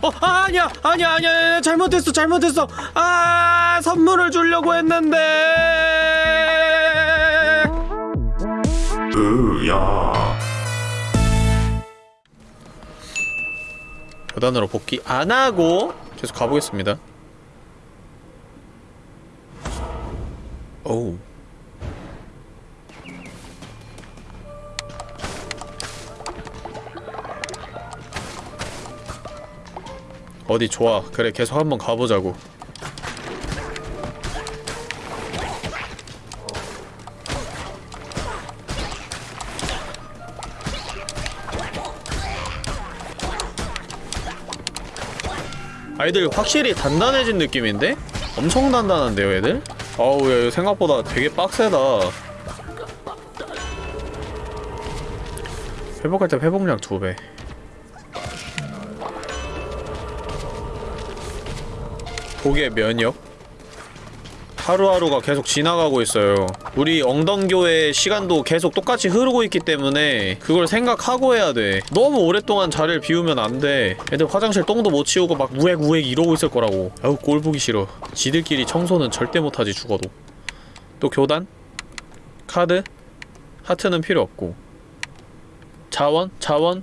어 아, 아니야 아니야 아니야. 아니야, 잘못했어 잘못했어. 아 선물을 주려고 했는데. 으야. 교단으로 복귀 안 하고 계속 가보겠습니다. 오 어디 좋아 그래 계속 한번 가보자고 아이들 확실히 단단해진 느낌인데? 엄청 단단한데요 애들? 아우 야 생각보다 되게 빡세다 회복할 때 회복량 2배 독의 면역 하루하루가 계속 지나가고 있어요 우리 엉덩교의 시간도 계속 똑같이 흐르고 있기 때문에 그걸 생각하고 해야 돼 너무 오랫동안 자리를 비우면 안돼 애들 화장실 똥도 못 치우고 막 우액우액 이러고 있을 거라고 아우 꼴 보기 싫어 지들끼리 청소는 절대 못하지 죽어도 또 교단? 카드? 하트는 필요 없고 자원? 자원?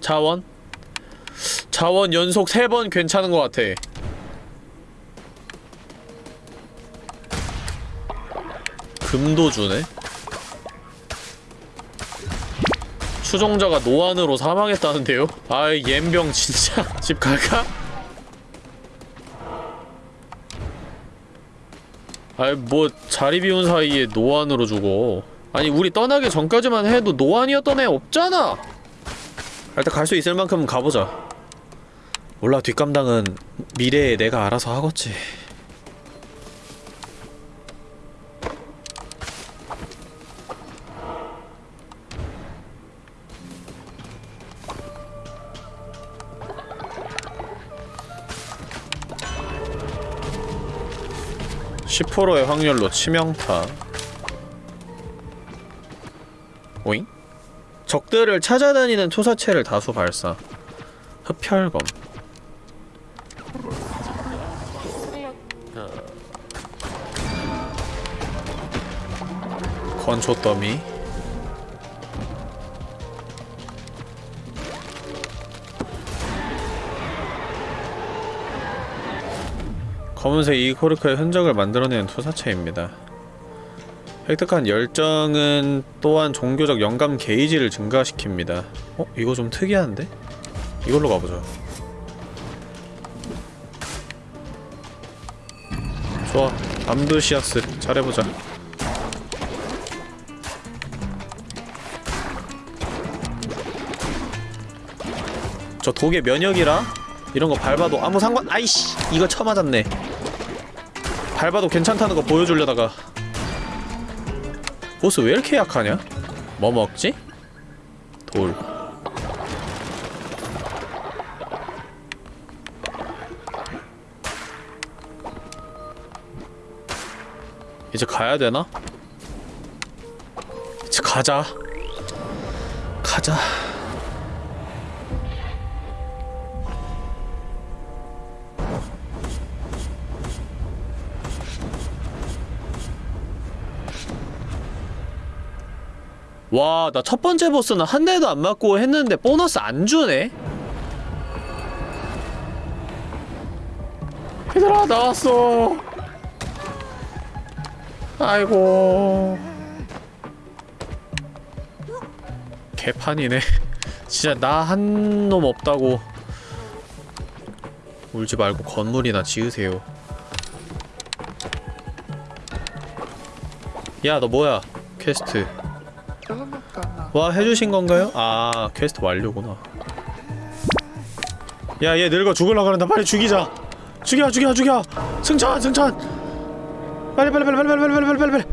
자원? 자원 연속 3번 괜찮은 것 같아 금도 주네? 추종자가 노안으로 사망했다는데요? 아이 옌병 진짜 집 갈까? 아이 뭐 자리 비운 사이에 노안으로 죽어 아니 우리 떠나기 전까지만 해도 노안이었던 애 없잖아 일단 갈 수 있을 만큼 가보자 몰라 뒷감당은 미래에 내가 알아서 하겠지 10%의 확률로 치명타. 오잉? 적들을 찾아다니는 투사체를 다수 발사. 흡혈검. 건초 더미 검은색 이 코르크의 흔적을 만들어내는 투사체입니다. 획득한 열정은 또한 종교적 영감 게이지를 증가시킵니다. 어? 이거 좀 특이한데? 이걸로 가보자. 좋아. 암두시아스 잘해보자. 저 독의 면역이라 이런 거 밟아도 아무 상관 아이씨 이거 쳐맞았네 밟아도 괜찮다는 거 보여주려다가 보스 왜 이렇게 약하냐? 뭐 먹지? 돌 이제 가야 되나? 이제 가자 가자 와, 나 첫 번째 보스는 한 대도 안 맞고 했는데 보너스 안 주네? 얘들아, 나왔어. 아이고. 개판이네. 진짜 나 한 놈 없다고. 울지 말고 건물이나 지으세요. 야, 너 뭐야? 퀘스트. 와 해주신 건가요? 아 퀘스트 완료구나. 야 얘 늙어 죽을라 그런다 빨리 죽이자. 죽여 죽여 죽여. 승천 승천. 빨리 빨리 빨리 빨리 빨리 빨리 빨리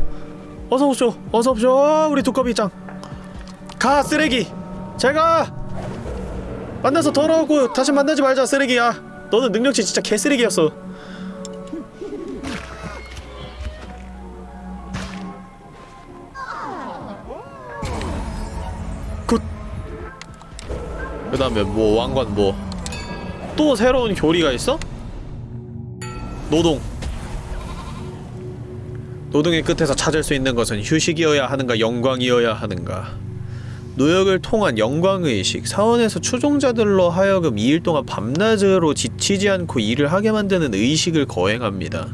어서 오쇼 어서 오쇼 우리 두꺼비 짱가 쓰레기. 잘가. 만나서 더러우고 다시 만나지 말자 쓰레기야. 너는 능력치 진짜 개쓰레기였어 다음에 뭐 왕관 뭐 또 새로운 교리가 있어? 노동. 노동의 끝에서 찾을 수 있는 것은 휴식이어야 하는가 영광이어야 하는가? 노역을 통한 영광의식 사원에서 추종자들로 하여금 2일 동안 밤낮으로 지치지 않고 일을 하게 만드는 의식을 거행합니다.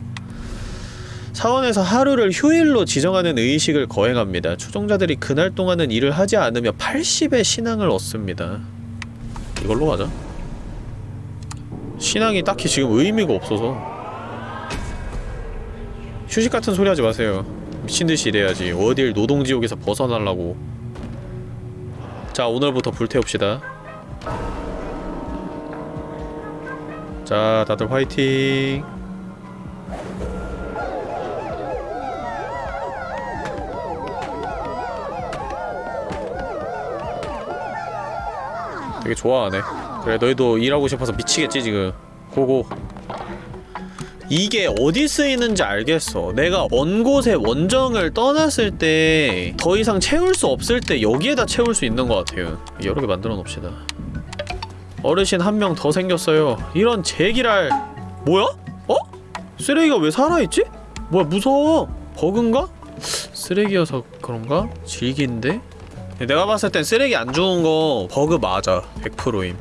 사원에서 하루를 휴일로 지정하는 의식을 거행합니다. 추종자들이 그날 동안은 일을 하지 않으며 80의 신앙을 얻습니다 이걸로 가자. 신앙이 딱히 지금 의미가 없어서. 휴식 같은 소리 하지 마세요. 미친듯이 일해야지. 어딜 노동지옥에서 벗어나려고. 자 오늘부터 불태웁시다. 자 다들 화이팅 되게 좋아하네 그래 너희도 일하고 싶어서 미치겠지 지금 고고 이게 어디 쓰이는지 알겠어 내가 먼 곳에 원정을 떠났을 때 더 이상 채울 수 없을 때 여기에다 채울 수 있는 것 같아요 여러 개 만들어 놓읍시다 어르신 한 명 더 생겼어요 이런 제기랄 뭐야? 어? 쓰레기가 왜 살아있지? 뭐야 무서워 버그인가? 쓰레기여서 그런가? 질긴데? 내가 봤을 땐 쓰레기 안 주운 거 버그 맞아 100%임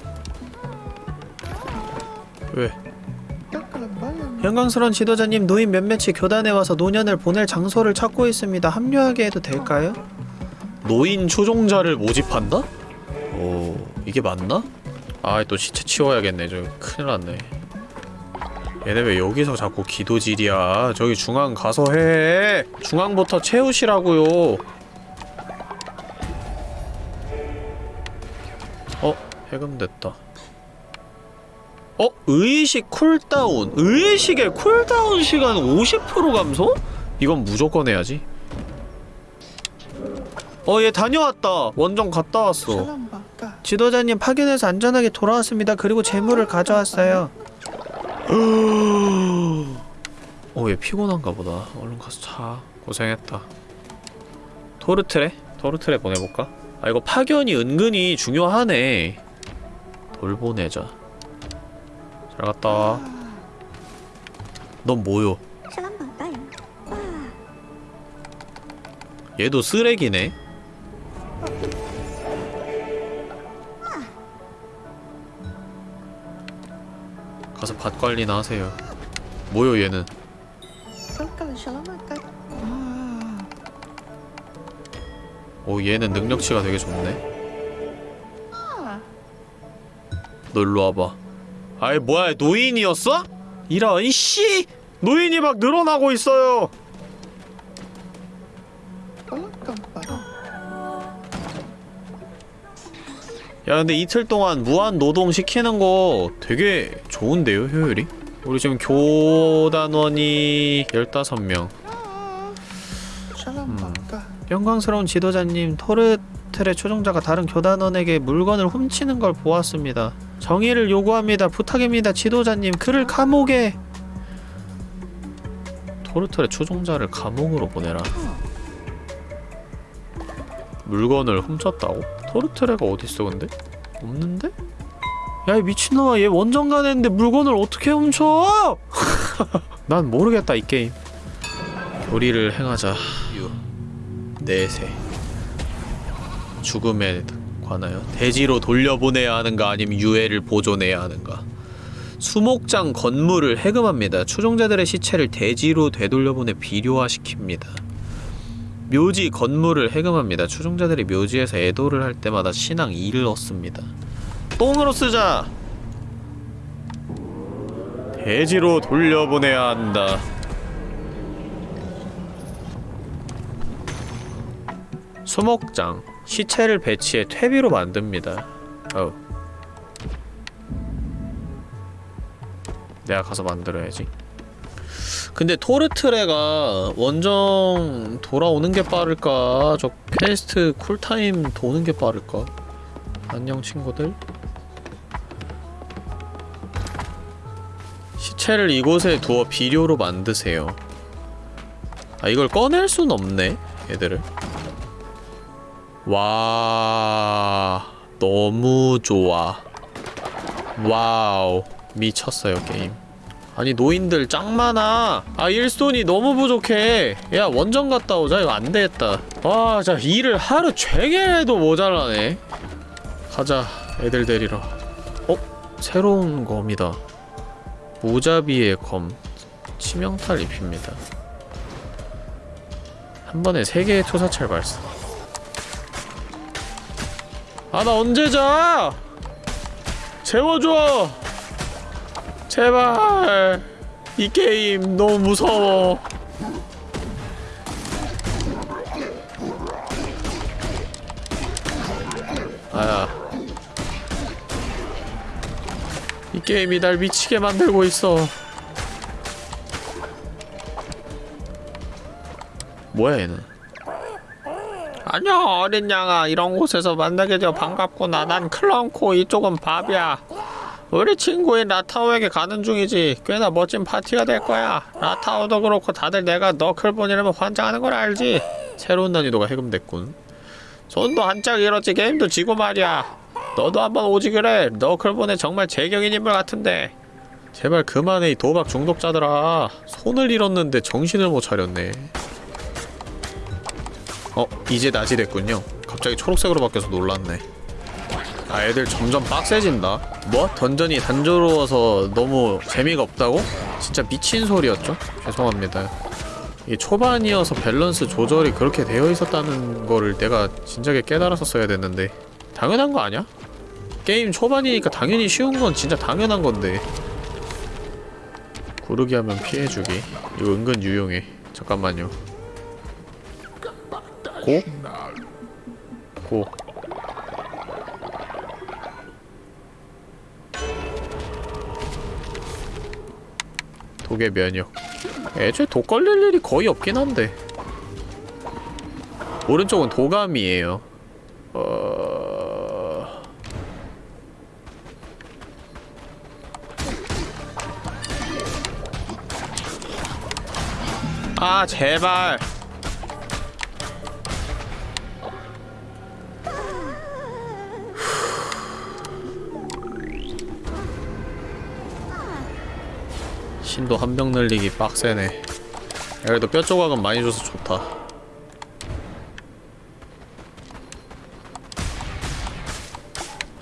왜? 영광스러운 지도자님 노인 몇몇이 교단에 와서 노년을 보낼 장소를 찾고 있습니다. 합류하게 해도 될까요? 노인 추종자를 모집한다? 오 이게 맞나? 아또 시체 치워야겠네 저 큰일 났네 얘네 왜 여기서 자꾸 기도질이야 저기 중앙 가서 해 중앙부터 채우시라고요 해금됐다. 어? 의식 cooldown. 의식의 cooldown 시간 50% 감소? 이건 무조건 해야지. 어 얘 다녀왔다. 원정 갔다 왔어. 지도자님 파견해서 안전하게 돌아왔습니다. 그리고 제물을 가져왔어요. 어얘 피곤한가 보다. 얼른 가서 자. 고생했다. 토르트레? 토르트레 보내볼까? 아 이거 파견이 은근히 중요하네 돌보내자 잘 갔다 와. 넌 뭐요? 얘도 쓰레기네. 가서 밭 관리나 하세요. 뭐요 얘는? 오 얘는 능력치가 되게 좋네. 너 일로 와봐. 아이 뭐야 노인이었어? 이런 이씨 노인이 막 늘어나고 있어요. 야 근데 이틀 동안 무한 노동 시키는 거 되게 좋은데요 효율이? 우리 지금 교단원이 15명 음. 영광스러운 지도자님 토르 텔의 초종자가 다른 교단원에게 물건을 훔치는 걸 보았습니다 정의를 요구합니다 부탁입니다 지도자님 그를 감옥에 토르텔의 초종자를 감옥으로 보내라 물건을 훔쳤다고? 토르테레가 어딨어 근데? 없는데? 야 이 미친놈아 얘 원정 가냈는데 물건을 어떻게 훔쳐! 난 모르겠다 이 게임 교리를 행하자 유 내세 죽음에 관하여 대지로 돌려보내야 하는가 아니면 유해를 보존해야 하는가 수목장 건물을 해금합니다 추종자들의 시체를 대지로 되돌려보내 비료화시킵니다 묘지 건물을 해금합니다. 추종자들이 묘지에서 애도를 할 때마다 신앙 2를 얻습니다. 똥으로 쓰자! 대지로 돌려보내야 한다. 수목장 시체를 배치해 퇴비로 만듭니다. 어. 내가 가서 만들어야지. 근데 토르트레가 원정 돌아오는 게 빠를까? 저 Quest cool time 도는 게 빠를까? 안녕 친구들 시체를 이곳에 두어 비료로 만드세요 아 이걸 꺼낼 순 없네 얘들을 와... 너무 좋아. Wow 미쳤어요 게임. 아니 노인들 짱 많아. 아 일손이 너무 부족해. 야 원정 갔다 오자. 이거 안되겠다. 와 진짜 일을 하루 종일 해도 모자라네. 가자 애들 데리러. 어? 새로운 검이다. 무자비의 검. 치명타 입힙니다. 한 번에 세 개의 투사찰 발사 아 나 언제 자? 재워줘. 제발. 이 게임 너무 무서워. 아야. 이 게임이 날 미치게 만들고 있어. 뭐야 얘는 안녕 어린 양아. 이런 곳에서 만나게 되어 반갑구나. 난 클런코 이쪽은 밥이야. 우리 친구인 라타오에게 가는 중이지. 꽤나 멋진 파티가 될 거야. 라타오도 그렇고 다들 내가 너클본이라면 환장하는 걸 알지? 새로운 난이도가 해금됐군. 손도 한짝 잃었지. 게임도 지고 말이야. 너도 한번 오지 그래. 너클본에 정말 제격인 인물 같은데. 제발 그만해 이 도박 중독자들아. 손을 잃었는데 정신을 못 차렸네 어 이제 낮이 됐군요. 갑자기 초록색으로 바뀌어서 놀랐네. 아 애들 점점 빡세진다. 뭐? 던전이 단조로워서 너무 재미가 없다고? 진짜 미친 소리였죠? 죄송합니다. 이게 초반이어서 밸런스 조절이 그렇게 되어 있었다는 거를 내가 진작에 깨달아서 써야 됐는데. 당연한 거 아니야? 게임 초반이니까 당연히 쉬운 건 진짜 당연한 건데. 고르기 하면 피해주기. 이거 은근 유용해. 잠깐만요 고? 고. 독의 면역. 애초에 독 걸릴 일이 거의 없긴 한데. 오른쪽은 도감이에요. 어... 아 제발 신도 한 병 늘리기 빡세네. 그래도 뼈 조각은 많이 줘서 좋다.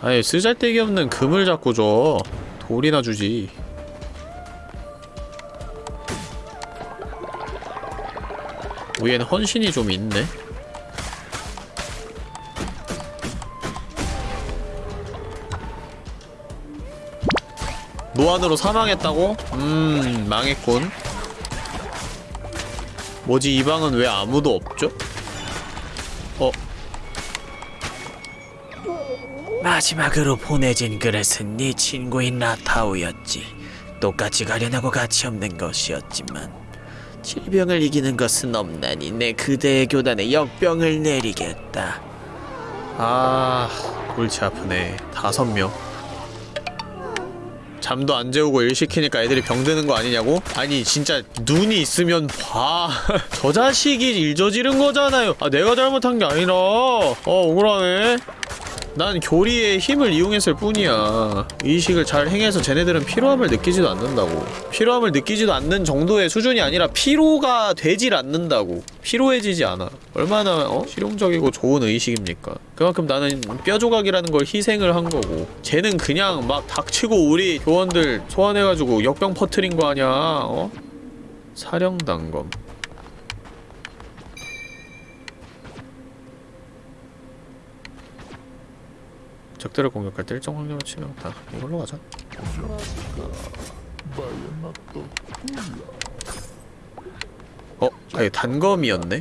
아니 쓰잘데기 없는 금을 자꾸 줘. 돌이나 주지. 위에는 헌신이 좀 있네 무한으로 사망했다고? 음 망했군 뭐지 이 방은 왜 아무도 없죠? 어 마지막으로 보내진 그릇은 네 친구인 라타오였지. 똑같이 가련하고 가치 없는 것이었지만 질병을 이기는 것은 없나니 내 그대의 교단에 역병을 내리겠다. 아 골치 아프네 다섯 명 잠도 안 재우고 일 시키니까 애들이 병드는 거 아니냐고? 아니 진짜 눈이 있으면 봐 저 자식이 일 저지른 거잖아요. 아 내가 잘못한 게 아니라. 어 억울하네 난 교리의 힘을 이용했을 뿐이야. 의식을 잘 행해서 쟤네들은 피로함을 느끼지도 않는다고. 피로함을 느끼지도 않는 정도의 수준이 아니라 피로가 되질 않는다고. 피로해지지 않아. 얼마나 어? 실용적이고 좋은 의식입니까? 그만큼 나는 뼈조각이라는 걸 희생을 한 거고. 쟤는 그냥 막 닥치고 우리 교원들 소환해가지고 역병 퍼트린 거 아냐 어? 사령단검 적들을 공격할 때 일정 확률로 치명타 이걸로 가자 어? 아 이거 단검이었네?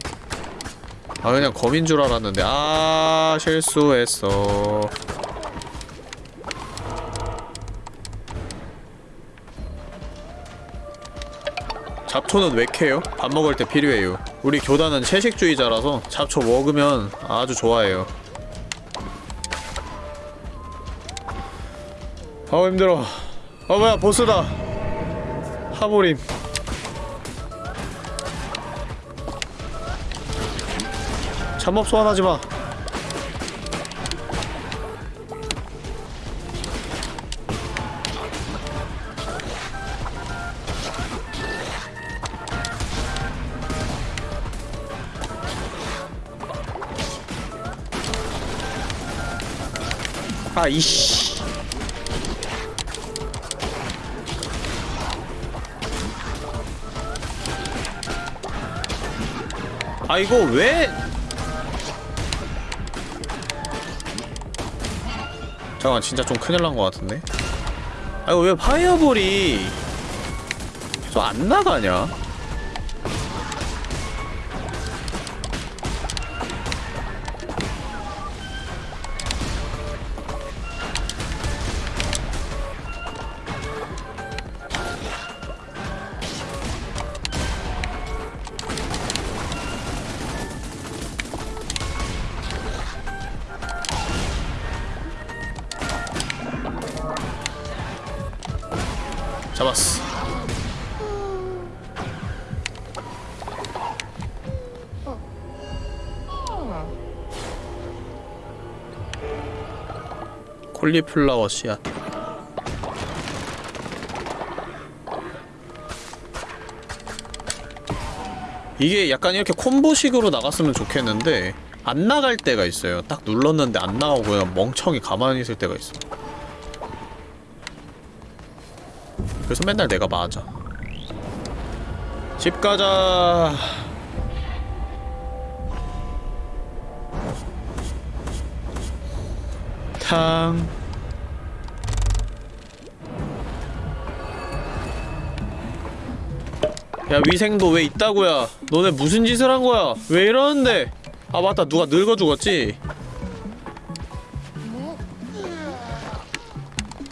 아 그냥 검인 줄 알았는데 아 실수했어 잡초는 왜 캐요? 밥 먹을 때 필요해요 우리 교단은 채식주의자라서 잡초 먹으면 아주 좋아해요 아우 힘들어. 아 뭐야 보스다. 하보림. 잠업 소환하지마. 아이씨. 아 이거 왜? 잠깐 진짜 좀 큰일 난 것 같은데? 아 이거 왜 파이어볼이 계속 안 나가냐 콜리플라워 씨앗 이게 약간 이렇게 콤보식으로 나갔으면 좋겠는데 안 나갈 때가 있어요. 딱 눌렀는데 안 나오고 그냥 멍청이 가만히 있을 때가 있어. 그래서 맨날 내가 맞아. 집 가자. 탕 야 위생도 왜 있다고야? 너네 무슨 짓을 한 거야? 왜 이러는데? 아 맞다. 누가 늙어 죽었지?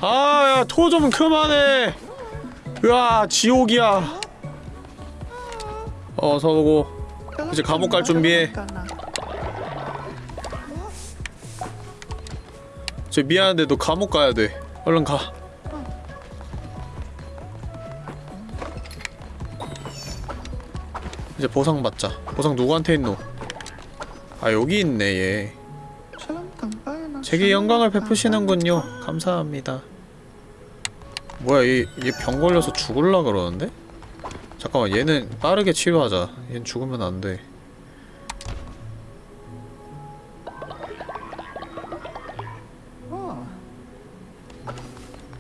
아야 토 좀 그만해. 으아 지옥이야. 어서 오고. 이제 감옥 갈 준비해. 저 미안한데 너 감옥 가야 돼. 얼른 가 보상 받자. 보상 누구한테 있노? 아 여기 있네 얘. 제게 영광을 베푸시는군요. 감사합니다. 뭐야 얘 얘 병 걸려서 죽을라 그러는데? 잠깐만 얘는 빠르게 치료하자. 얘는 죽으면 안돼.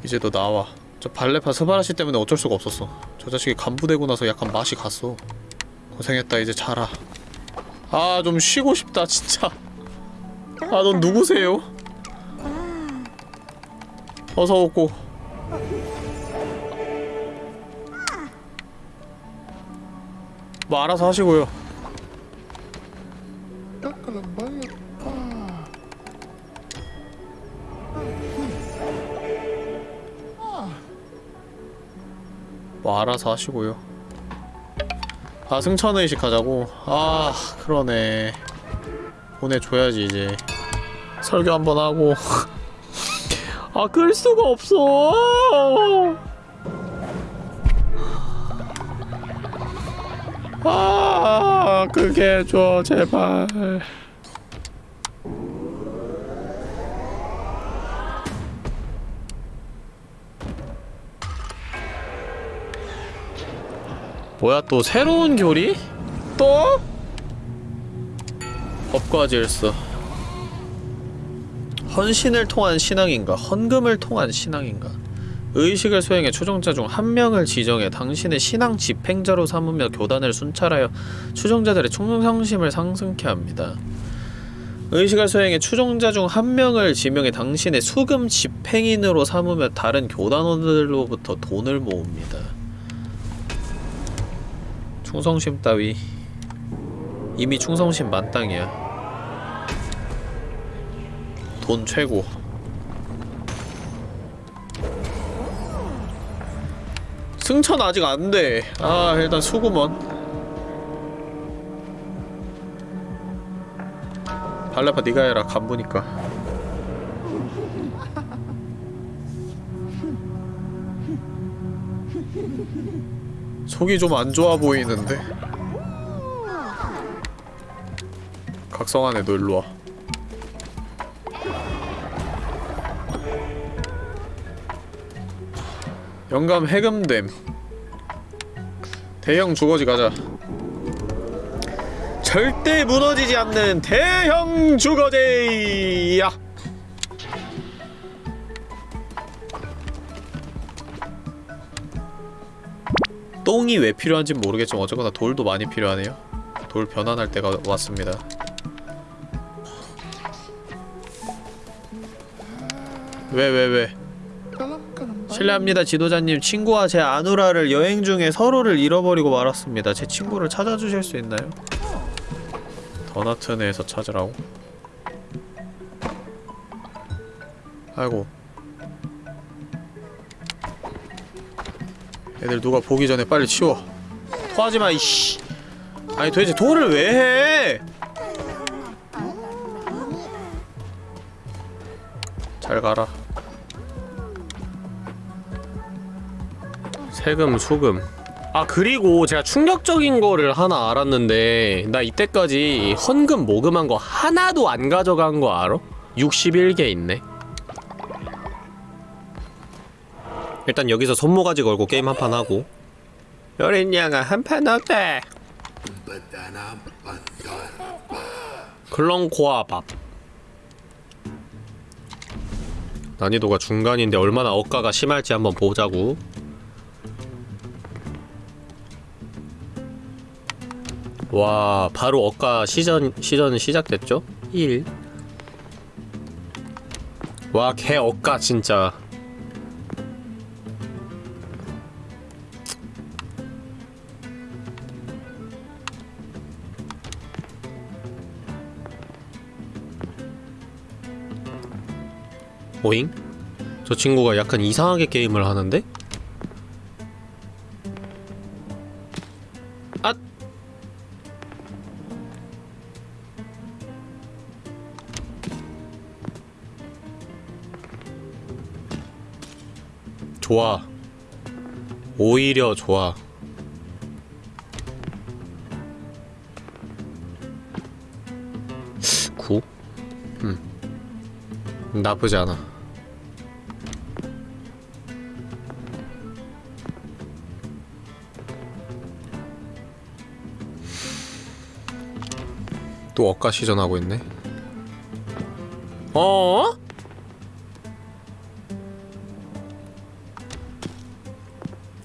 이제 너 나와. 저 발레파 스바라시 때문에 어쩔 수가 없었어. 저 자식이 간부되고 나서 약간 맛이 갔어 고생했다 이제 자라. 아 좀 쉬고 싶다 진짜. 아 넌 누구세요? 어서 오고. 뭐 알아서 하시고요. 뭐 알아서 하시고요 아 승천의식 하자고? 아 그러네. 보내줘야지 이제. 설교 한번 하고. 아 끌 수가 없어. 아 그게 줘 제발 뭐야 또 새로운 교리? 또? 법과 질서 헌신을 통한 신앙인가 헌금을 통한 신앙인가 의식을 수행해 추종자 중 한 명을 지정해 당신의 신앙 집행자로 삼으며 교단을 순찰하여 추종자들의 충성심을 상승케 합니다. 의식을 수행해 추종자 중 한 명을 지명해 당신의 수금 집행인으로 삼으며 다른 교단원들로부터 돈을 모읍니다. 충성심 따위 이미 충성심 만땅이야. 돈 최고. 승천 아직 안 돼. 아, 일단 수구먼. 발레파 네가 해라. 간부니까. 속이 좀 안 좋아 보이는데. 각성하네, 너 일로 와. 영감 해금됨 대형 주거지 가자 절대 무너지지 않는 대형 주거지 야 똥이 왜 필요한지 모르겠지만 어쨌거나 돌도 많이 필요하네요. 돌 변환할 때가 왔습니다. 왜 왜 왜, 실례합니다 지도자님. 친구와 제 아누라를 여행 중에 서로를 잃어버리고 말았습니다. 제 친구를 찾아주실 수 있나요? 더나트네에서 찾으라고? 아이고 애들 누가 보기 전에 빨리 치워. 토하지마 이씨. 아니 도대체 돌을 왜 해? 잘 가라. 세금 수금. 아 그리고 제가 충격적인 거를 하나 알았는데 나 이때까지 헌금 모금한 거 하나도 안 가져간 거 알아? 61개 있네 일단 여기서 손모가지 걸고 게임 한 판 하고 여린 양아 한판 어때? 클렁코아밥 난이도가 중간인데 얼마나 억가가 심할지 한번 보자고 와 바로 억가 시전 시전 시작됐죠? 1. 와 개 억가 진짜. 오잉? 저 친구가 약간 이상하게 게임을 하는데? 아! 좋아. 오히려 좋아. 구? 음. 나쁘지 않아. 또 억가 시전하고 있네. 어?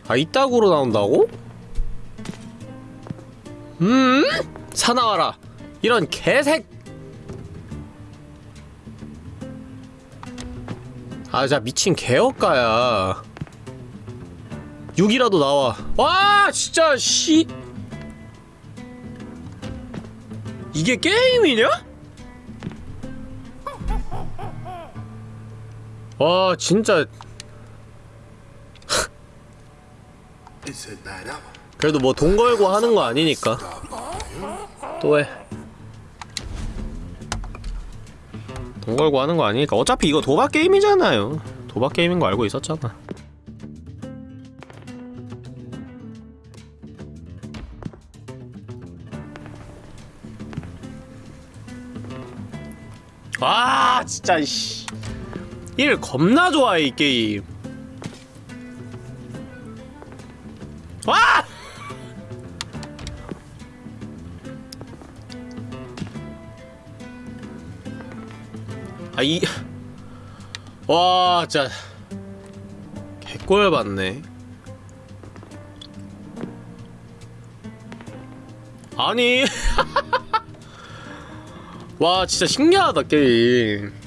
아 이따구로 나온다고? 음? 사나와라 이런 개색 아 진짜 미친 개업가야 6이라도 나와 와 진짜 씨 이게 게임이냐? 와 진짜. 그래도 뭐 돈 걸고 하는 거 아니니까. 또해. 돈 걸고 하는 거 아니니까. 어차피 이거 도박 게임이잖아요. 도박 게임인 거 알고 있었잖아 진짜 이씨 일 겁나 좋아해 이 게임 와! 아, 이. 와, 진짜. 개꼴 받네. 아니. 와, 진짜 신기하다, 게임.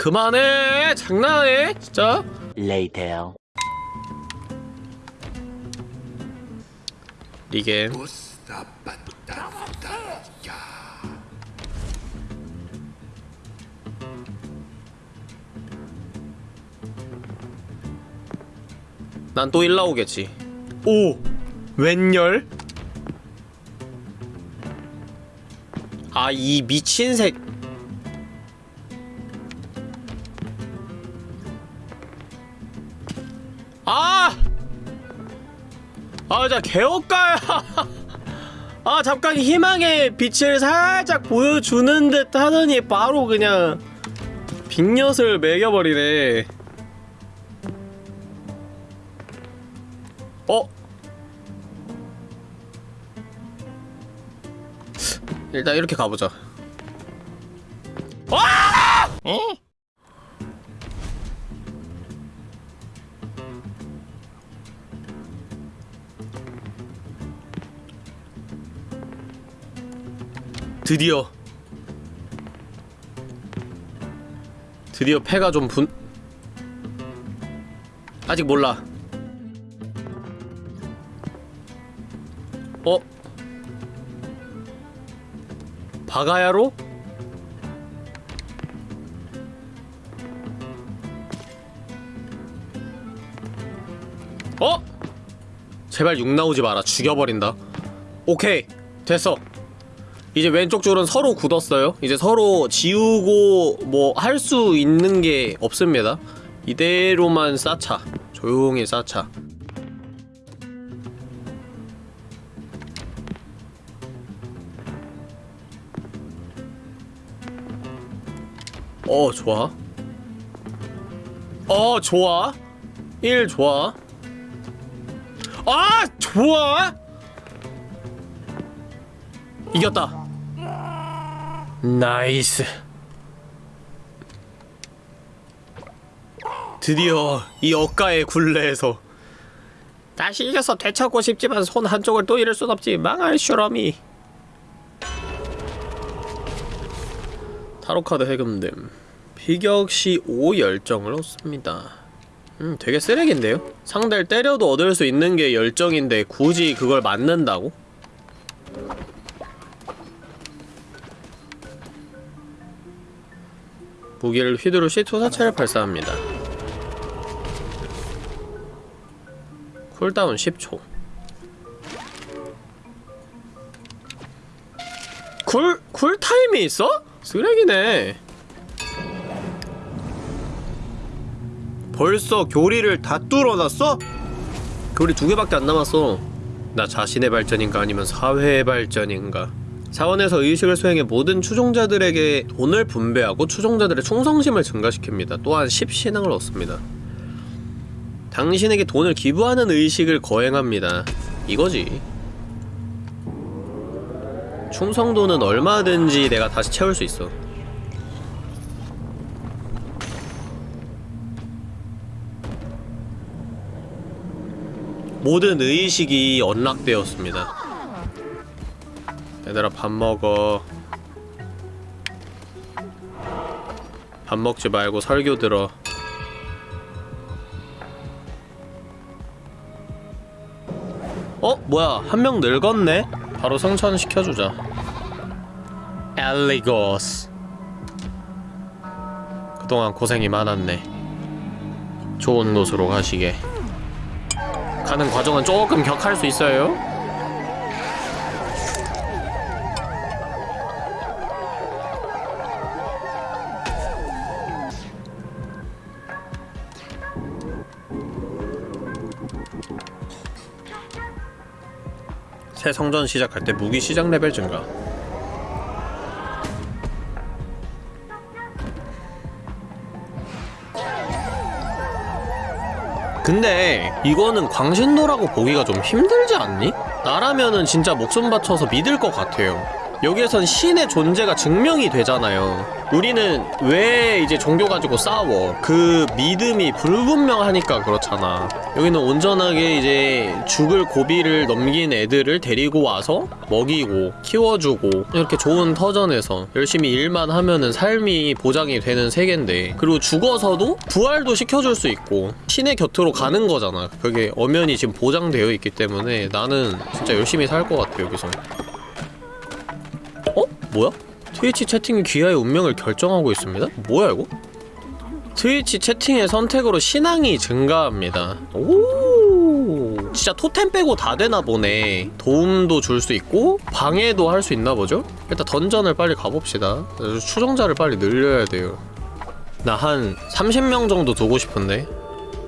그만해! 장난해? 진짜? Later. 리겜. 난또1 나오겠지. 오! 웬열? 아, 이 미친 새. 개업가야! 아, 잠깐 희망의 빛을 살짝 보여주는 듯 하더니 바로 그냥 빅엿을 매겨버리네. 어? 일단 이렇게 가보자. 드디어 드디어 패가 좀 분... 아직 몰라 어? 바가야로? 어? 제발 욕 나오지 마라 죽여버린다 오케이 됐어 이제 왼쪽 줄은 서로 굳었어요. 이제 서로 지우고 뭐 할 수 있는 게 없습니다. 이대로만 쌓자. 조용히 쌓자. 어, 좋아. 어, 좋아. 1 좋아. 아, 좋아. 이겼다. 나이스. 드디어 이 억가의 굴레에서 다시 이겨서 되찾고 싶지만 손 한쪽을 또 잃을 순 없지 망할 슈러미 타로카드 해금됨 비격시 5 열정을 얻습니다 음 되게 쓰레기인데요? 상대를 때려도 얻을 수 있는 게 열정인데 굳이 그걸 맞는다고? 무기를 휘두를 시 투사체를 발사합니다. Cooldown 10초. Cool, cool time이 있어? 쓰레기네. 벌써 교리를 다 뚫어놨어? 교리 두 개밖에 안 남았어. 나 자신의 발전인가 아니면 사회의 발전인가? 사원에서 의식을 수행해 모든 추종자들에게 돈을 분배하고 추종자들의 충성심을 증가시킵니다. 또한 10신앙을 얻습니다. 당신에게 돈을 기부하는 의식을 거행합니다. 이거지. 충성도는 얼마든지 내가 다시 채울 수 있어. 모든 의식이 언락되었습니다. 얘들아 밥 먹어. 밥 먹지 말고 설교 들어. 어? 뭐야? 한 명 늙었네? 바로 성천시켜주자. 엘리고스. 그동안 고생이 많았네. 좋은 곳으로 가시게. 가는 과정은 조금 격할 수 있어요 새 성전 시작할 때 무기 시작 레벨 증가. 근데 이거는 광신도라고 보기가 좀 힘들지 않니? 나라면은 진짜 목숨 바쳐서 믿을 것 같아요. 여기에선 신의 존재가 증명이 되잖아요. 우리는 왜 이제 종교 가지고 싸워? 그 믿음이 불분명하니까 그렇잖아 여기는 온전하게 이제 죽을 고비를 넘긴 애들을 데리고 와서 먹이고 키워주고 이렇게 좋은 터전에서 열심히 일만 하면은 삶이 보장이 되는 세계인데 그리고 죽어서도 부활도 시켜줄 수 있고 신의 곁으로 가는 거잖아 그게 엄연히 지금 보장되어 있기 때문에 나는 진짜 열심히 살 것 같아 여기서 어? 뭐야? 트위치 채팅이 귀하의 운명을 결정하고 있습니다? 뭐야 이거? 트위치 채팅의 선택으로 신앙이 증가합니다. 오! 진짜 토템 빼고 다 되나 보네. 도움도 줄 수 있고 방해도 할 수 있나 보죠? 일단 던전을 빨리 가봅시다. 추종자를 빨리 늘려야 돼요. 나 한 30명 정도 두고 싶은데.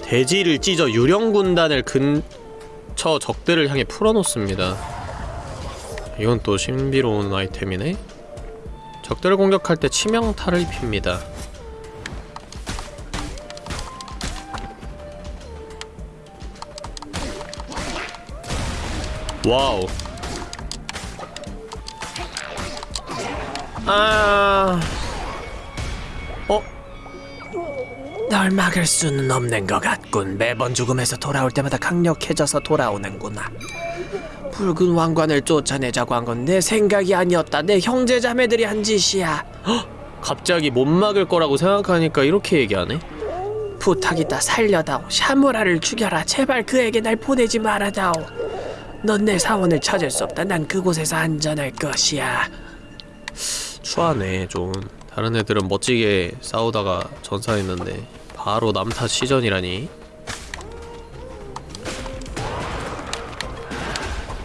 돼지를 찢어 유령 군단을 근처 적들을 향해 풀어놓습니다. 이건 또 신비로운 아이템이네. 적들을 공격할 때 치명타를 입힙니다 wow 아... 어? 널 막을 수는 없는 것 같군. 매번 죽음에서 돌아올 때마다 강력해져서 돌아오는구나. 붉은 왕관을 쫓아내자고 한 건 내 생각이 아니었다. 내 형제 자매들이 한 짓이야. 갑자기 못 막을 거라고 생각하니까 이렇게 얘기하네. 부탁이다 살려다오. 샤무라를 죽여라. 제발 그에게 날 보내지 말아다오. 넌 내 사원을 찾을 수 없다. 난 그곳에서 안전할 것이야. 추하네 좀. 다른 애들은 멋지게 싸우다가 전사했는데 바로 남탓 시전이라니.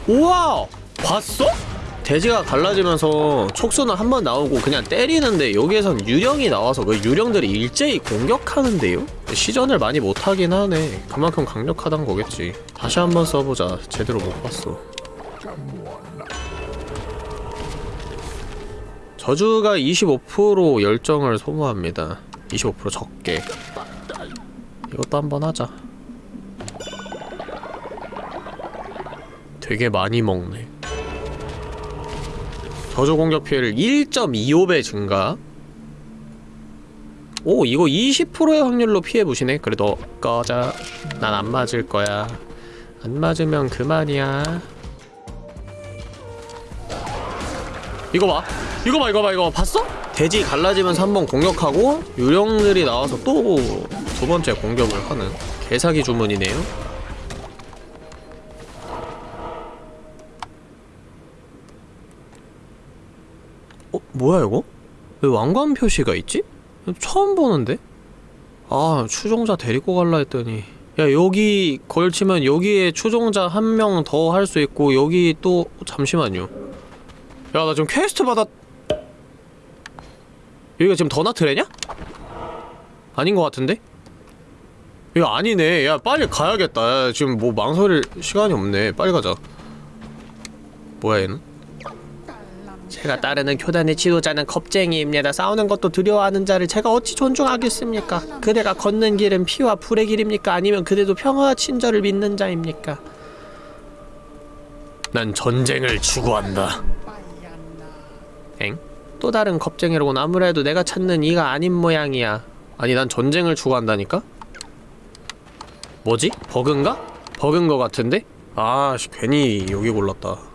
우와! 봤어? 돼지가 갈라지면서 촉수는 한 번 나오고 그냥 때리는데 여기에선 유령이 나와서 그 유령들이 일제히 공격하는데요? 시전을 많이 못하긴 하네. 그만큼 강력하단 거겠지. 다시 한번 써보자. 제대로 못 봤어. 저주가 25% 열정을 소모합니다. 25% 적게. 이것도 한번 하자. 되게 많이 먹네 저주 공격 피해를 1.25배 증가. 오 이거 20%의 확률로 피해 보시네. 그래 너 꺼져. 난 안 맞을 거야. 안 맞으면 그만이야. 이거 봐. 이거 봐 이거 봐 이거 봐. 봤어? 돼지 갈라지면서 한 번 공격하고 유령들이 나와서 또 두 번째 공격을 하는 개사기 주문이네요 어? 뭐야 이거? 왜 왕관 표시가 있지? 처음 보는데? 아 추종자 데리고 갈라 했더니 야 여기 걸치면 여기에 추종자 한 명 더 할 수 있고 여기 또 잠시만요 야 나 지금 퀘스트 받았 여기가 지금 더나트레냐? 아닌 것 같은데? 이거 아니네 야 빨리 가야겠다 야, 지금 뭐 망설일 시간이 없네 빨리 가자 뭐야 얘는? 제가 따르는 교단의 지도자는 겁쟁이입니다. 싸우는 것도 두려워하는 자를 제가 어찌 존중하겠습니까? 그대가 걷는 길은 피와 불의 길입니까? 아니면 그대도 평화와 친절을 믿는 자입니까? 난 전쟁을 추구한다. 엥? 또 다른 겁쟁이로군. 아무래도 내가 찾는 이가 아닌 모양이야. 아니 난 전쟁을 추구한다니까? 뭐지? 버그인가? 버그인 거 같은데? 아, 씨, 괜히 여기 골랐다.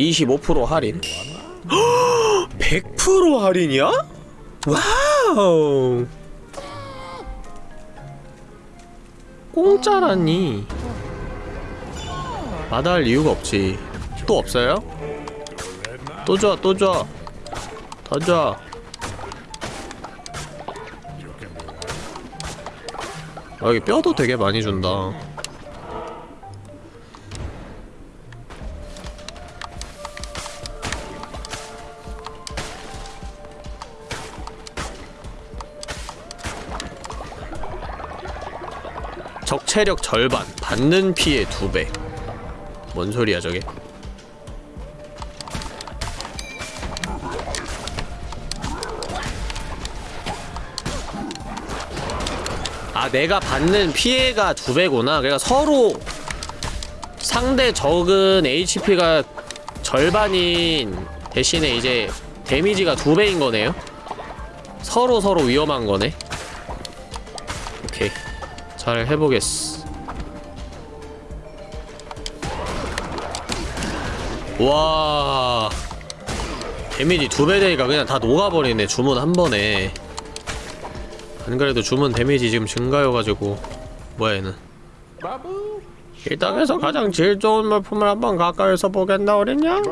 25% 할인 100% 할인이야? 와우 공짜라니 마다할 이유가 없지 또 없어요? 또 줘, 또 줘. 더 줘. 아, 여기 뼈도 되게 많이 준다. 적체력 절반, 받는 피해 두 배. 뭔 소리야 저게? 아 내가 받는 피해가 두 배구나. 그러니까 서로 상대 적은 HP가 절반인 대신에 이제 데미지가 두 배인 거네요. 서로 서로 위험한 거네. 잘 해보겠어. 와. 데미지 두 배 되니까 그냥 다 녹아버리네, 주문 한 번에. 안 그래도 주문 데미지 지금 증가여가지고. 뭐야, 얘는. 이 땅에서 가장 질 좋은 물품을 한번 가까이서 보겠나, 어린 양?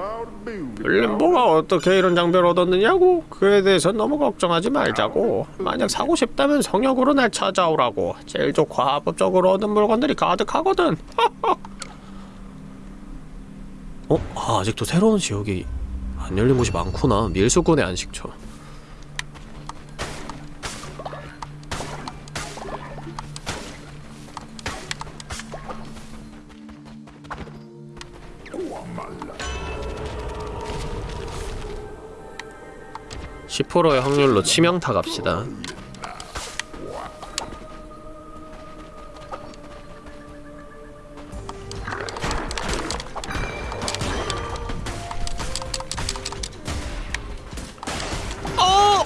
블림보가 어떻게 이런 장비를 얻었느냐고? 그에 대해서 너무 걱정하지 말자고. 만약 사고 싶다면 성역으로 날 찾아오라고. 제일 좋고 합법적으로 얻은 물건들이 가득하거든. 어? 아, 아직도 새로운 지역이 안 열린 곳이 많구나. 밀수꾼의 안식처. (10%의) 확률로 치명타 갑시다 어!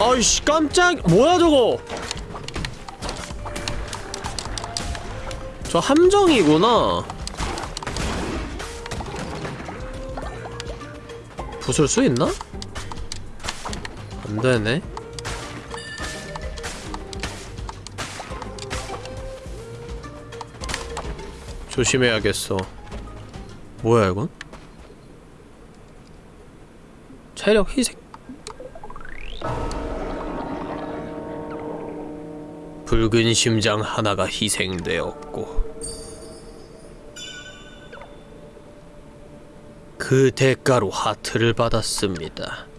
아이씨 깜짝 뭐야 저거 저 함정이구나 부술 수 있나? 안되네 조심해야겠어 뭐야 이건? 체력 희생 붉은 심장 하나가 희생되었고 그 대가로 하트를 받았습니다.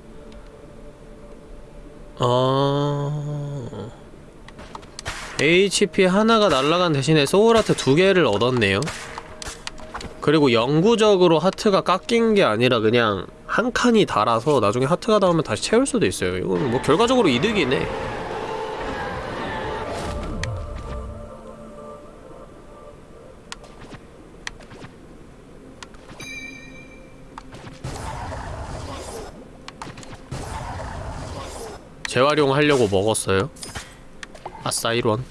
아... HP 하나가 날아간 대신에 소울 하트 두 개를 얻었네요. 그리고 영구적으로 하트가 깎인 게 아니라 그냥 한 칸이 달아서 나중에 하트가 나오면 다시 채울 수도 있어요. 이건 뭐 결과적으로 이득이네. 재활용하려고 먹었어요. 아싸 1원.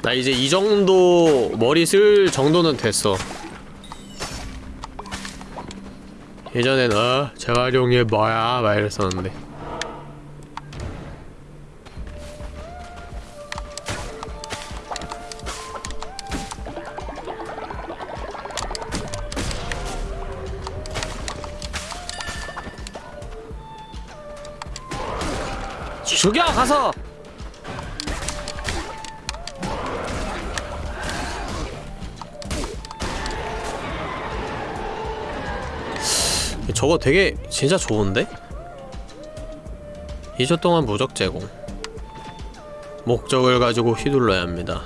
나 이제 이 정도 머리 쓸 정도는 됐어. 예전엔 어 재활용이 뭐야 막 이랬었는데. 가서. 저거 되게 진짜 좋은데? 2초 동안 무적 제공. 목적을 가지고 휘둘러야 합니다.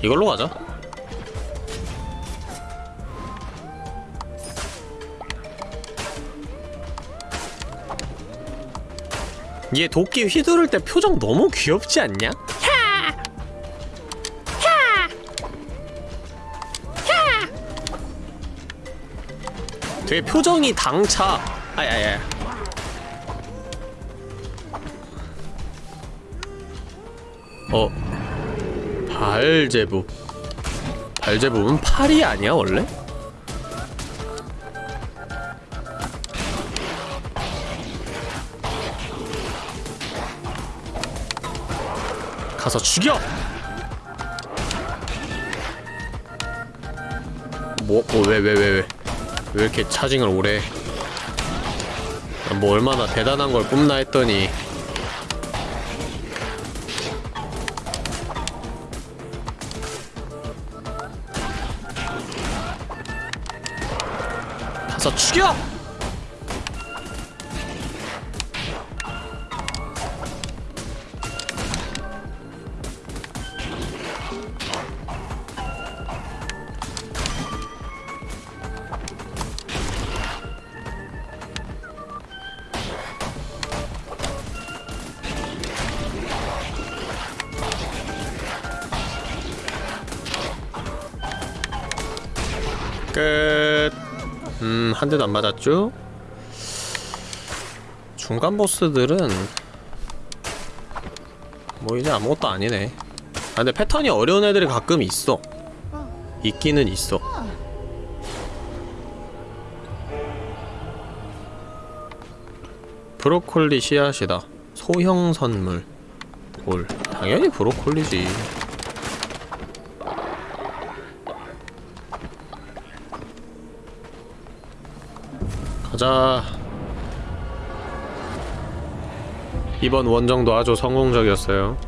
이걸로 가자 얘 도끼 휘두를 때 표정 너무 귀엽지 않냐? 되게 표정이 당차. 아야야. 어 발제부. 발제부는 팔이 아니야 원래? 가서 죽여! 뭐, 뭐, 왜, 왜, 왜, 왜. 왜 이렇게 차징을 오래 뭐 얼마나 대단한 걸 뿜나 했더니 가서 죽여! 대도 안 맞았죠? 중간 보스들은 뭐 이제 아무것도 아니네. 아, 근데 패턴이 어려운 애들이 가끔 있어. 있기는 있어. 브로콜리 씨앗이다. 소형 선물. 뭘? 당연히 브로콜리지. 가자. 이번 원정도 아주 성공적이었어요.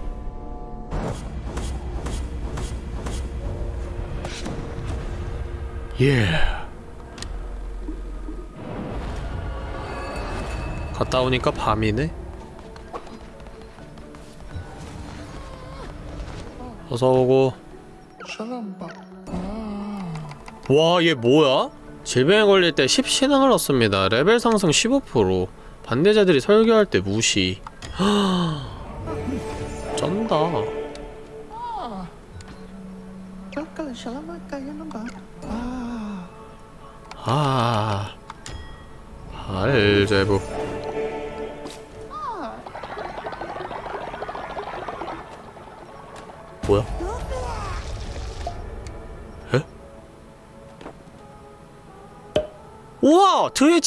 예. 갔다 오니까 밤이네. 어서 오고. 와, 얘 뭐야? 질병에 걸릴 때 10신앙을 얻습니다. 레벨 상승 15% 반대자들이 설교할 때 무시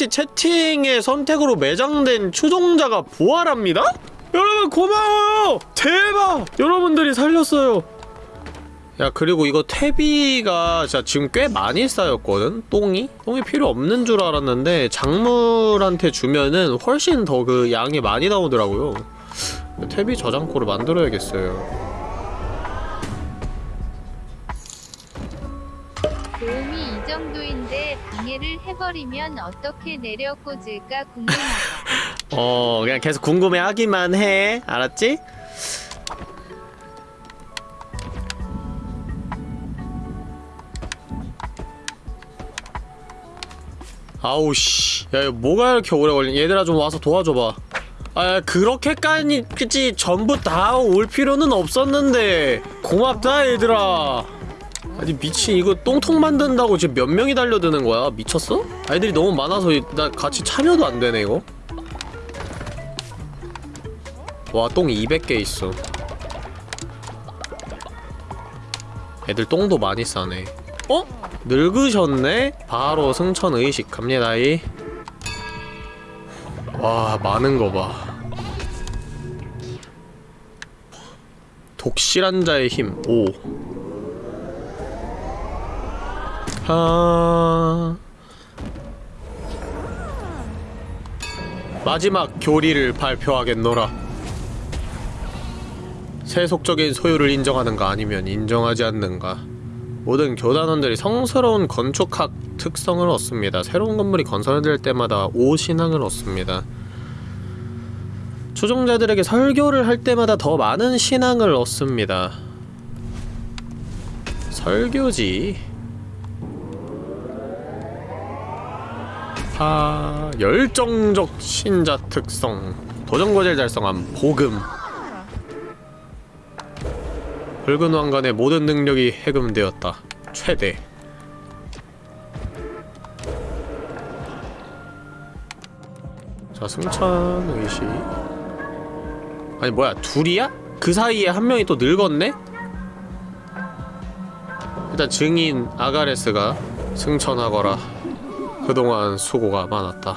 트위치 채팅의 선택으로 매장된 추종자가 부활합니다? 여러분 고마워요! 대박! 여러분들이 살렸어요 야 그리고 이거 퇴비가 진짜 지금 꽤 많이 쌓였거든? 똥이? 똥이 필요 없는 줄 알았는데 작물한테 주면은 훨씬 더 그 양이 많이 나오더라고요 퇴비 저장고를 만들어야겠어요 정도인데 방해를 해버리면 어떻게 내려 꽂을까 궁금하다. 어 그냥 계속 궁금해하기만 해. 알았지? 아우 씨. 야 이거 뭐가 이렇게 오래 걸린 얘들아 좀 와서 도와줘봐. 아 그렇게까지 전부 다 올 필요는 없었는데. 고맙다 얘들아 아니 미친 이거 똥통 만든다고 지금 몇 명이 달려드는 거야 미쳤어? 아이들이 너무 많아서 나 같이 참여도 안 되네 이거 와, 똥 200개 있어. 애들 똥도 많이 싸네. 어? 늙으셨네? 바로 승천 의식 갑니다이. 와, 많은 거 봐. 독실한 자의 힘, 5. 하... 마지막 교리를 발표하겠노라. 세속적인 소유를 인정하는가 아니면 인정하지 않는가 모든 교단원들이 성스러운 건축학 특성을 얻습니다. 새로운 건물이 건설될 때마다 오신앙을 얻습니다. 추종자들에게 설교를 할 때마다 더 많은 신앙을 얻습니다. 설교지. 아, 열정적 신자 특성. 도전과제를 달성함. 복음. 붉은 왕관의 모든 능력이 해금되었다. 최대. 자, 승천 의식. 아니 뭐야, 둘이야? 그 사이에 한 명이 또 늙었네? 일단 증인 아가레스가 승천하거라. 그동안 수고가 많았다.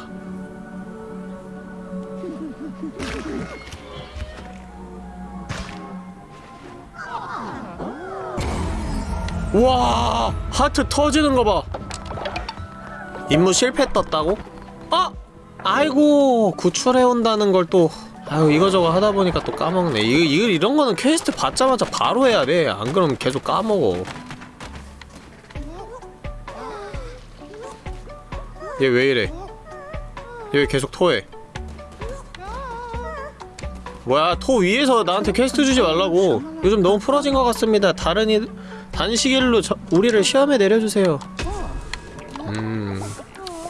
와 하트 터지는 거 봐. 임무 실패 떴다고? 아! 아이고 구출해 온다는 걸 또 아유 이거저거 하다 보니까 또 까먹네. 이거 이거 이런 거는 퀘스트 받자마자 바로 해야 돼. 안 그러면 계속 까먹어. 얘 왜 이래? 얘 왜 계속 토해? 뭐야 토 위에서 나한테 퀘스트 주지 말라고. 요즘 너무 풀어진 것 같습니다. 다른 이 단식일로 저, 우리를 시험에 내려주세요. 음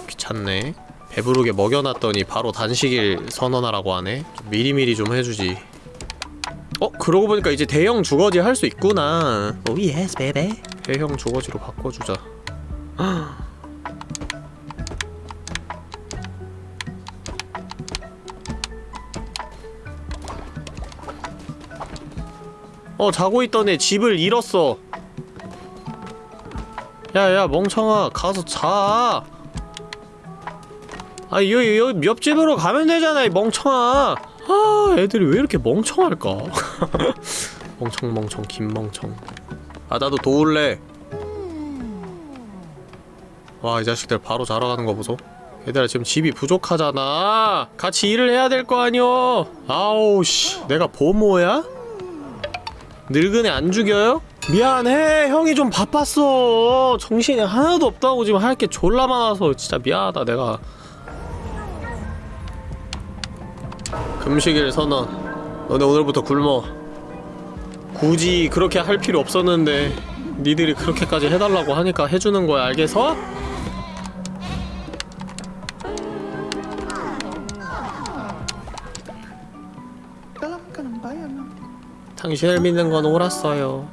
귀찮네. 배부르게 먹여놨더니 바로 단식일 선언하라고 하네. 좀 미리미리 좀 해주지. 어? 그러고 보니까 이제 대형 주거지 할 수 있구나. 오 yes baby 대형 주거지로 바꿔주자 어 자고 있던 애 집을 잃었어 야야 멍청아 가서 자 아, 여기, 여기 옆집으로 가면 되잖아, 이 멍청아. 아, 애들이 왜 이렇게 멍청할까? 멍청, 멍청, 김멍청. 아, 나도 도울래. 와, 이 자식들 바로 자러 가는 거 보소. 얘들아, 지금 집이 부족하잖아. 같이 일을 해야 될 거 아니여. 아우, 씨. 내가 보모야? 늙은 애 안 죽여요? 미안해. 형이 좀 바빴어. 정신이 하나도 없다고 지금 할 게 졸라 많아서 진짜 미안하다 내가. 금식일 선언. 너네 오늘부터 굶어. 굳이 그렇게 할 필요 없었는데 니들이 그렇게까지 해달라고 하니까 해주는 거야 알겠어? 당신을 믿는 건 옳았어요.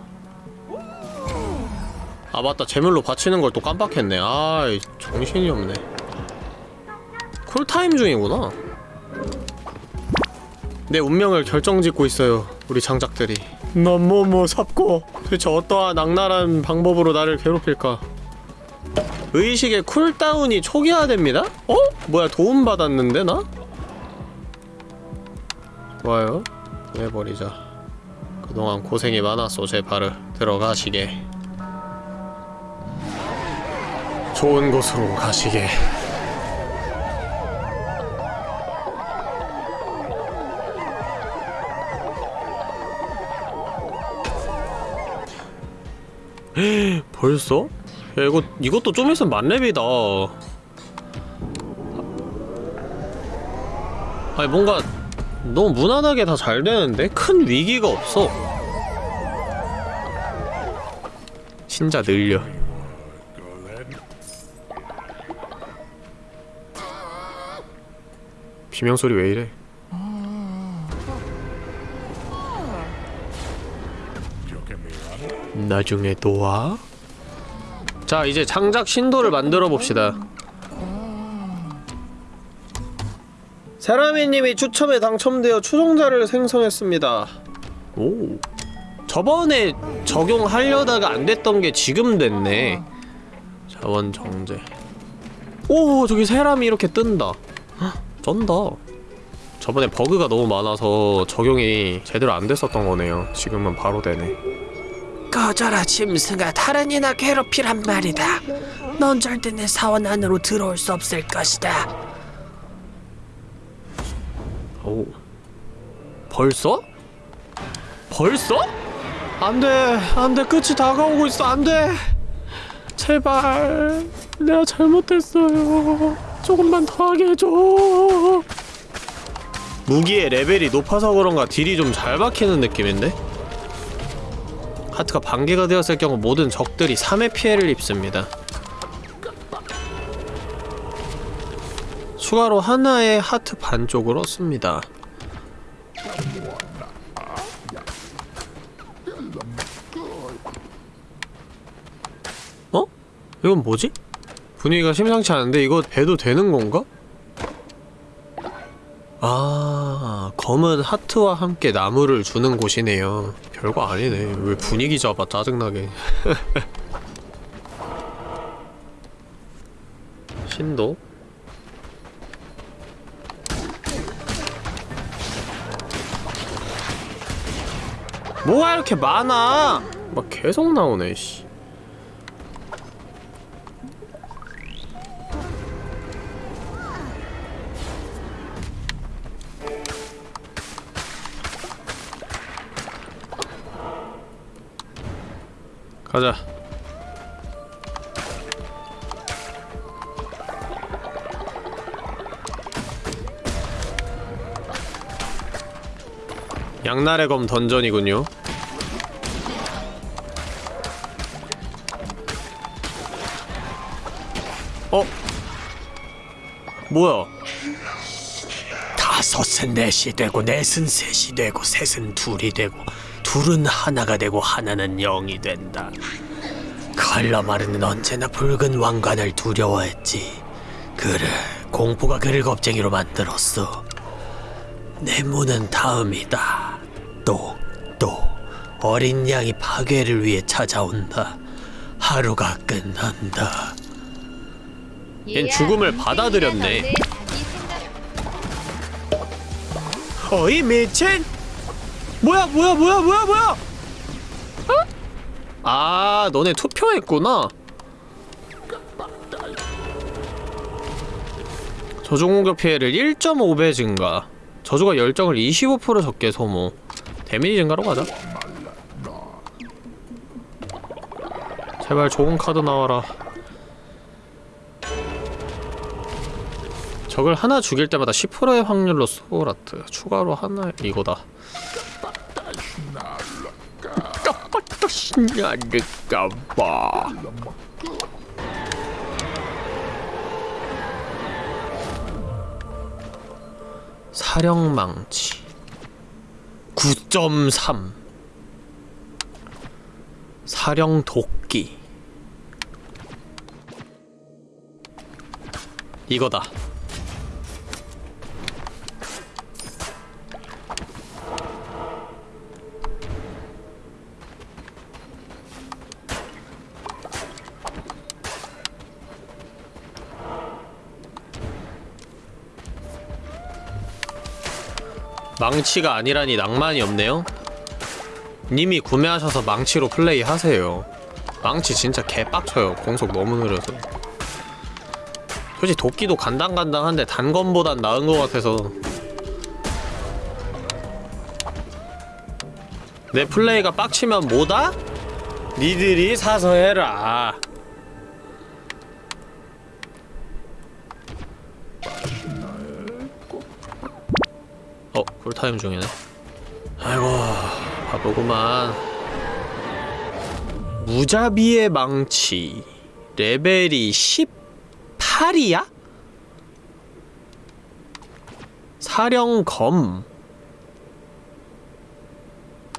아 맞다. 제물로 바치는 걸 또 깜빡했네. 아 정신이 없네. 쿨타임 중이구나. 내 운명을 결정짓고 있어요 우리 장작들이. 넌 뭐뭐 삽고 도대체 어떠한 악랄한 방법으로 나를 괴롭힐까? 의식의 쿨다운이 초기화됩니다? 어? 뭐야 도움받았는데 나? 좋아요. 해버리자 그동안 고생이 많았어 제파르 들어가시게. 좋은 곳으로 가시게. 벌써? 야 이거 이것도 좀 있으면 만렙이다. 아니 뭔가 너무 무난하게 다 잘 되는데? 큰 위기가 없어 진짜 늘려 비명소리 왜 이래 나중에 또 와? 자 이제 장작 신도를 만들어 봅시다 세라미님이 추첨에 당첨되어 추종자를 생성했습니다. 오. 저번에 적용하려다가 안 됐던 게 지금 됐네. 자원 정제. 오 저기 세람이 이렇게 뜬다. 헉, 쩐다. 저번에 버그가 너무 많아서 적용이 제대로 안 됐었던 거네요. 지금은 바로 되네. 꺼져라 짐승아 다른 이나 괴롭히란 말이다. 넌 절대 내 사원 안으로 들어올 수 없을 것이다 오. 벌써? 벌써? 안돼 안돼. 끝이 다가오고 있어. 안돼. 제발 내가 잘못했어요. 조금만 더 하게 해줘. 무기의 레벨이 높아서 그런가 딜이 좀 잘 박히는 느낌인데? 하트가 반개가 되었을 경우 모든 적들이 3의 피해를 입습니다 추가로 하나의 하트 반쪽을 얻습니다 어? 이건 뭐지? 분위기가 심상치 않은데 이거 해도 되는 건가? 아 검은 하트와 함께 나무를 주는 곳이네요 별거 아니네 왜 분위기 잡아 짜증나게 신도 뭐가 이렇게 많아? 막 계속 나오네 씨. 가자 양날의 검 던전이군요 어? 뭐야? 다섯은 넷이 되고 넷은 셋이 되고 셋은 둘이 되고 둘은 하나가 되고 하나는 영이 된다. 칼라마르는 언제나 붉은 왕관을 두려워했지. 그래, 공포가 그를 겁쟁이로 만들었어. 내 문은 다음이다. 어린 양이 파괴를 위해 찾아온다. 하루가 끝난다. 얜 죽음을 받아들였네. 어이 미친! 뭐야 뭐야 뭐야 뭐야 뭐야! 어? 아 너네 투표했구나. 저주 공격 피해를 1.5배 증가. 저주가 열정을 25% 적게 소모. 데미지 증가로 가자. 제발 좋은 카드 나와라. 적을 하나 죽일 때마다 10%의 확률로 소울아트. 추가로 하나 이거다. 사령망치. 9.3 사령 도끼 이거다. 망치가 아니라니 낭만이 없네요. 님이 구매하셔서 망치로 플레이 하세요. 망치 진짜 개빡쳐요. 공속 너무 느려서. 솔직히 도끼도 간당간당한데 단검보단 나은 것 같아서. 내 플레이가 빡치면 뭐다? 니들이 사서 해라. 어? 쿨타임 중이네. 아이고 바쁘구만. 무자비의 망치. 레벨이 18이야? 사령검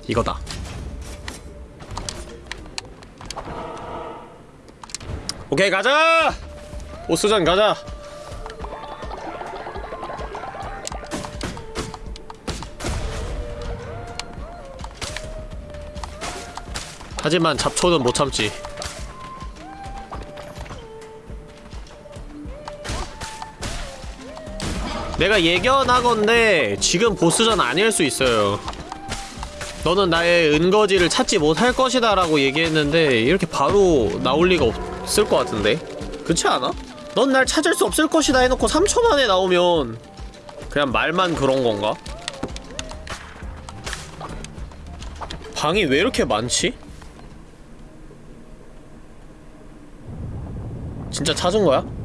이거다 오케이 가자! 보스전 가자 하지만 잡초는 못 참지 내가 예견하건데 지금 보스전 아닐 수 있어요 너는 나의 은거지를 찾지 못할 것이다 라고 얘기했는데 이렇게 바로 나올 리가 없을 것 같은데 그렇지 않아? 넌 날 찾을 수 없을 것이다 해놓고 3초 만에 나오면 그냥 말만 그런 건가? 방이 왜 이렇게 많지? 진짜 찾은 거야?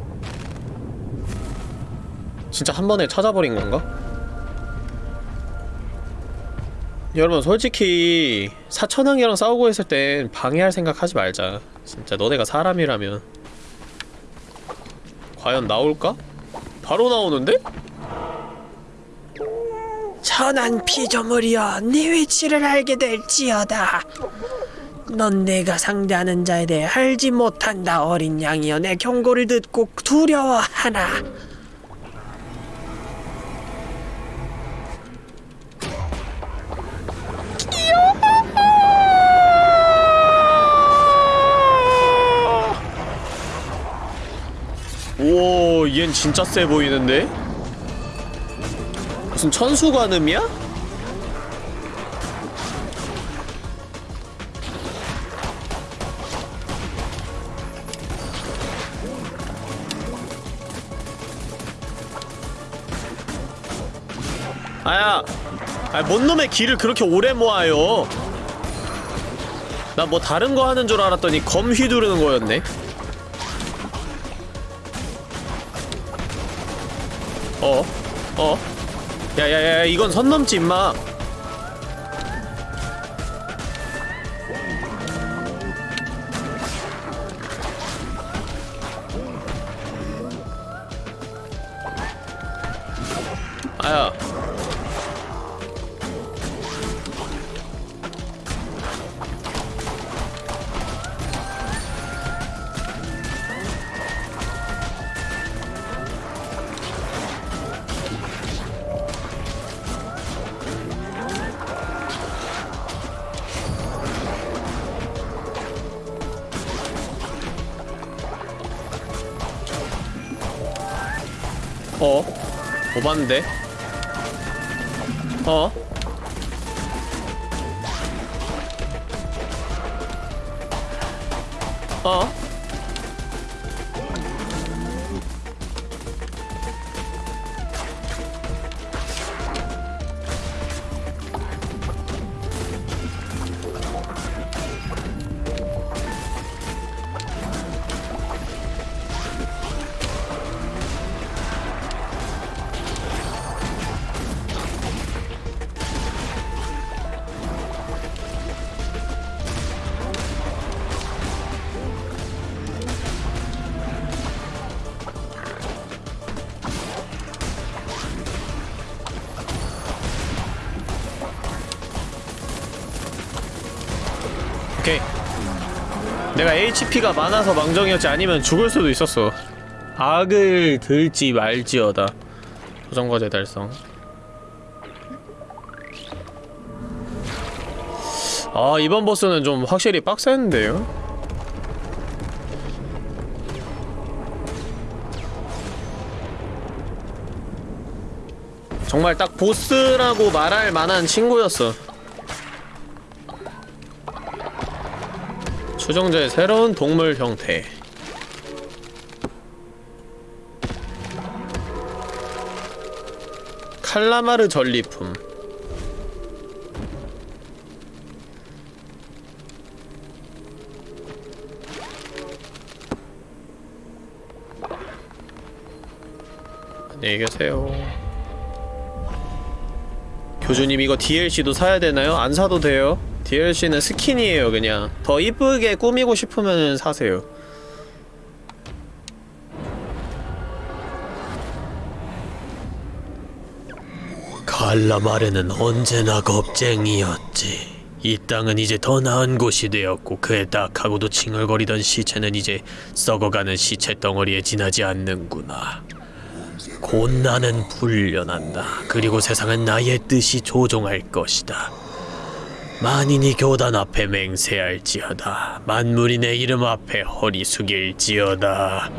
진짜 한 번에 찾아버린 건가? 여러분 솔직히 사천왕이랑 싸우고 있을 땐 방해할 생각 하지 말자 진짜 너네가 사람이라면 과연 나올까? 바로 나오는데? 천한 피조물이여 네 위치를 알게 될지어다 넌 내가 상대하는 자에 대해 알지 못한다 어린 양이여 내 경고를 듣고 두려워하나 오, 얜 진짜 세 보이는데? 무슨 천수관음이야? 아야, 아, 뭔 놈의 길을 그렇게 오래 모아요? 나 뭐 다른 거 하는 줄 알았더니 검 휘두르는 거였네. 어? 어? 야야야 이건 선 넘지 임마 오반데? 어? HP가 많아서 망정이었지 아니면 죽을 수도 있었어. 악을 들지 말지어다. 도전과제 달성. 아 이번 보스는 좀 확실히 빡센데요? 정말 딱 보스라고 말할 만한 친구였어 추종자의 새로운 동물 형태. 칼라마르 전리품. 안녕히 계세요. 교주님 이거 DLC도 사야 되나요? 안 사도 돼요 DLC는 스킨이에요 그냥 더 이쁘게 꾸미고 싶으면 사세요 칼라마르는 언제나 겁쟁이였지. 이 땅은 이제 더 나은 곳이 되었고 그의 딱하고도 칭얼거리던 시체는 이제 썩어가는 시체 덩어리에 지나지 않는구나. 곧 나는 불려난다. 그리고 세상은 나의 뜻이 조종할 것이다. 만인이 교단 앞에 맹세할지어다. 만물이 내 이름 앞에 허리 숙일지어다.